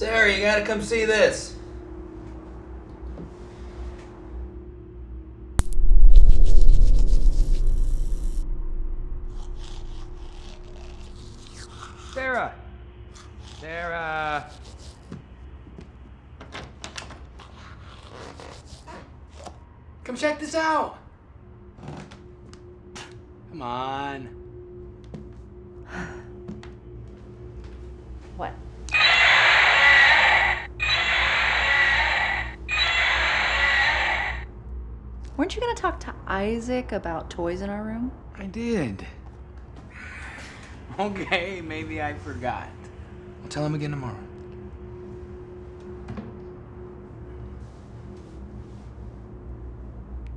Sarah, you gotta come see this. Sarah! Sarah! Come check this out! Come on. What? Weren't you gonna talk to Isaac about toys in our room? I did. Okay, maybe I forgot. I'll tell him again tomorrow.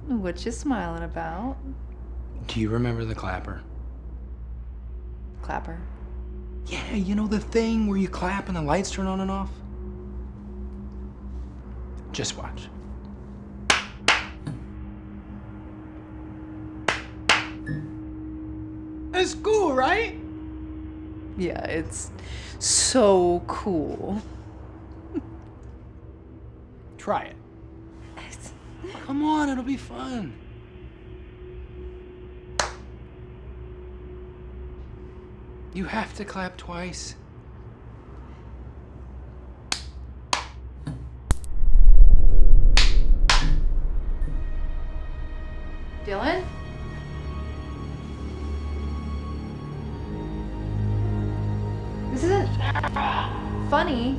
What you smiling about? Do you remember the clapper? Clapper. Yeah, you know the thing where you clap and the lights turn on and off? Just watch. It's cool, right? Yeah, it's so cool. Try it. Come on, it'll be fun. You have to clap twice. Dylan? Isn't funny.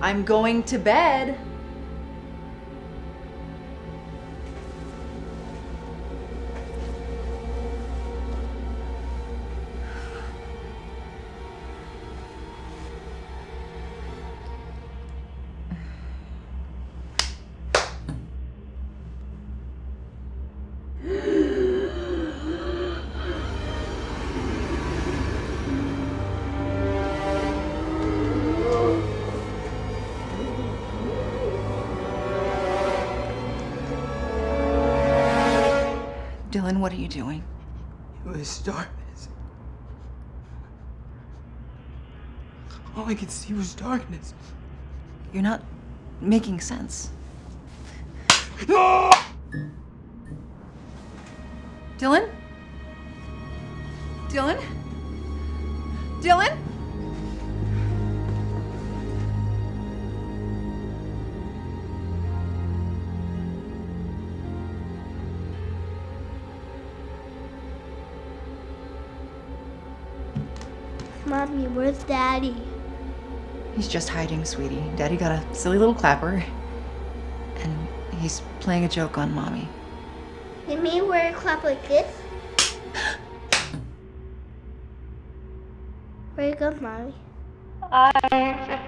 I'm going to bed. Dylan, what are you doing? It was darkness. All I could see was darkness. You're not making sense. No! Dylan? Dylan? Dylan? Mommy, where's Daddy? He's just hiding, sweetie. Daddy got a silly little clapper. And he's playing a joke on mommy. You mean wear a clap like this? Where you go, Mommy? I